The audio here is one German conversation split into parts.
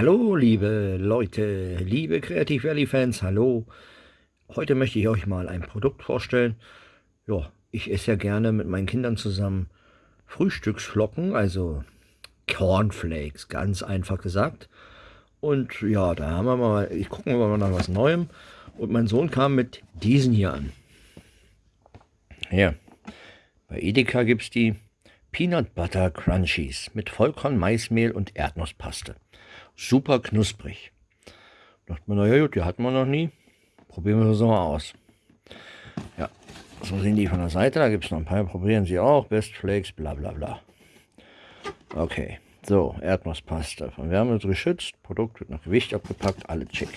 Hallo liebe Leute, liebe Creative Valley Fans, hallo. Heute möchte ich euch mal ein Produkt vorstellen. Ja, ich esse ja gerne mit meinen Kindern zusammen Frühstücksflocken, also Cornflakes, ganz einfach gesagt. Und ja, da haben wir mal, ich gucke mal nach was Neuem. Und mein Sohn kam mit diesen hier an. Ja, bei Edeka gibt es die Peanut Butter Crunchies mit Vollkorn, Maismehl und Erdnusspaste. Super knusprig. Dachte man, naja gut, die hatten wir noch nie. Probieren wir das mal aus. Ja, so sehen die von der Seite. Da gibt es noch ein paar. Probieren Sie auch. Best Flakes, bla bla bla. Okay, so, Erdnusspaste. Von Wärme geschützt. Produkt wird nach Gewicht abgepackt. Alle check.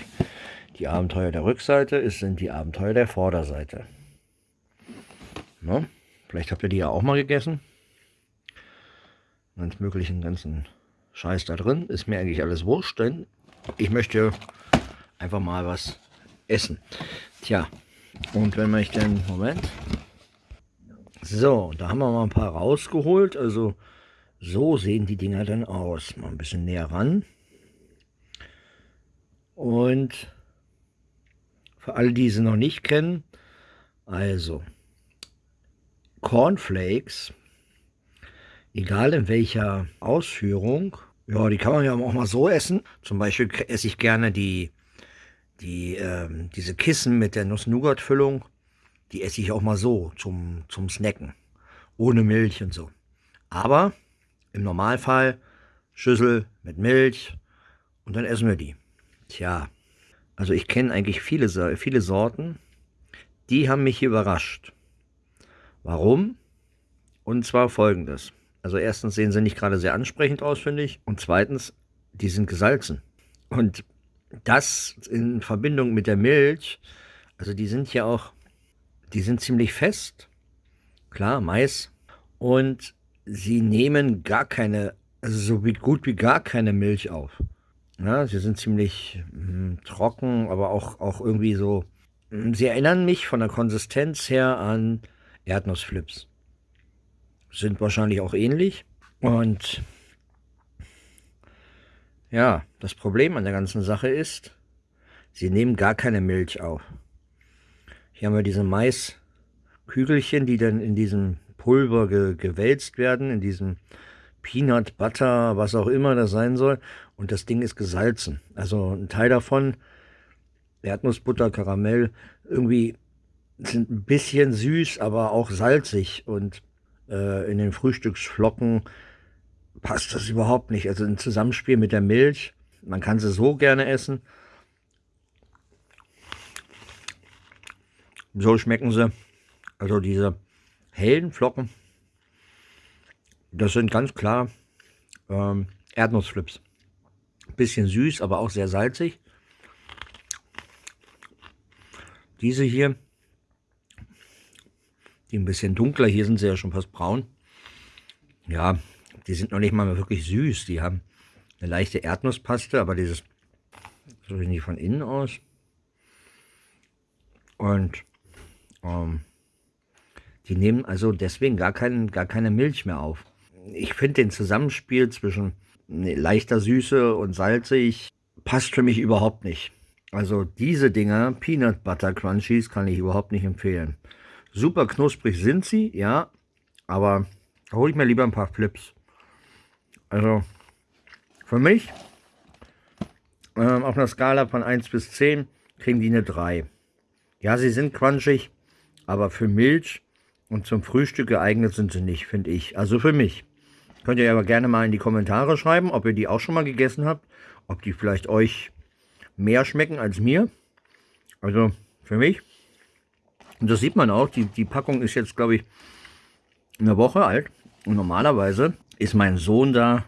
Die Abenteuer der Rückseite sind die Abenteuer der Vorderseite. No? Vielleicht habt ihr die ja auch mal gegessen. Ganz möglichen ganzen Scheiß da drin. Ist mir eigentlich alles wurscht, denn ich möchte einfach mal was essen. Tja, und wenn man ich denn, Moment. So, da haben wir mal ein paar rausgeholt. Also so sehen die Dinger dann aus. Mal ein bisschen näher ran. Und für alle, die sie noch nicht kennen, also Cornflakes, egal in welcher Ausführung, ja, die kann man ja auch mal so essen. Zum Beispiel esse ich gerne die, die, ähm, diese Kissen mit der Nuss-Nougat-Füllung. Die esse ich auch mal so zum, zum Snacken. Ohne Milch und so. Aber im Normalfall Schüssel mit Milch und dann essen wir die. Tja, also ich kenne eigentlich viele, viele Sorten. Die haben mich überrascht. Warum? Und zwar folgendes. Also erstens sehen sie nicht gerade sehr ansprechend aus, finde ich. Und zweitens, die sind gesalzen. Und das in Verbindung mit der Milch, also die sind ja auch, die sind ziemlich fest. Klar, Mais. Und sie nehmen gar keine, also so wie, gut wie gar keine Milch auf. Ja, sie sind ziemlich mh, hm, trocken, aber auch, auch irgendwie so. Hm, sie erinnern mich von der Konsistenz her an Erdnussflips. Sind wahrscheinlich auch ähnlich. Und ja, das Problem an der ganzen Sache ist, sie nehmen gar keine Milch auf. Hier haben wir diese Maiskügelchen, die dann in diesem Pulver ge gewälzt werden, in diesem Peanut Butter, was auch immer das sein soll. Und das Ding ist gesalzen. Also ein Teil davon, Erdnussbutter, Karamell, irgendwie sind ein bisschen süß, aber auch salzig. Und äh, in den Frühstücksflocken passt das überhaupt nicht. Also ein Zusammenspiel mit der Milch, man kann sie so gerne essen. So schmecken sie. Also diese hellen Flocken, das sind ganz klar ähm, Erdnussflips. Bisschen süß, aber auch sehr salzig. Diese hier die ein bisschen dunkler. Hier sind sie ja schon fast braun. Ja, die sind noch nicht mal wirklich süß. Die haben eine leichte Erdnusspaste, aber dieses, so sehen von innen aus. Und ähm, die nehmen also deswegen gar, kein, gar keine Milch mehr auf. Ich finde den Zusammenspiel zwischen leichter Süße und salzig passt für mich überhaupt nicht. Also diese Dinger, Peanut Butter Crunchies, kann ich überhaupt nicht empfehlen. Super knusprig sind sie, ja, aber hole ich mir lieber ein paar Flips. Also für mich ähm, auf einer Skala von 1 bis 10 kriegen die eine 3. Ja, sie sind crunchig, aber für Milch und zum Frühstück geeignet sind sie nicht, finde ich. Also für mich. Könnt ihr aber gerne mal in die Kommentare schreiben, ob ihr die auch schon mal gegessen habt. Ob die vielleicht euch mehr schmecken als mir. Also für mich und das sieht man auch, die, die Packung ist jetzt, glaube ich, eine Woche alt. Und normalerweise ist mein Sohn da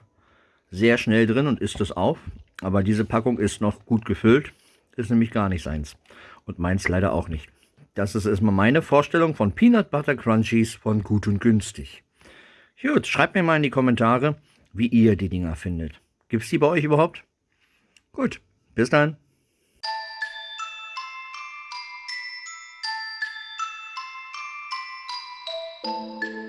sehr schnell drin und isst es auf. Aber diese Packung ist noch gut gefüllt. Ist nämlich gar nicht seins. Und meins leider auch nicht. Das ist erstmal meine Vorstellung von Peanut Butter Crunchies von Gut und Günstig. Gut, schreibt mir mal in die Kommentare, wie ihr die Dinger findet. Gibt es die bei euch überhaupt? Gut, bis dann. Música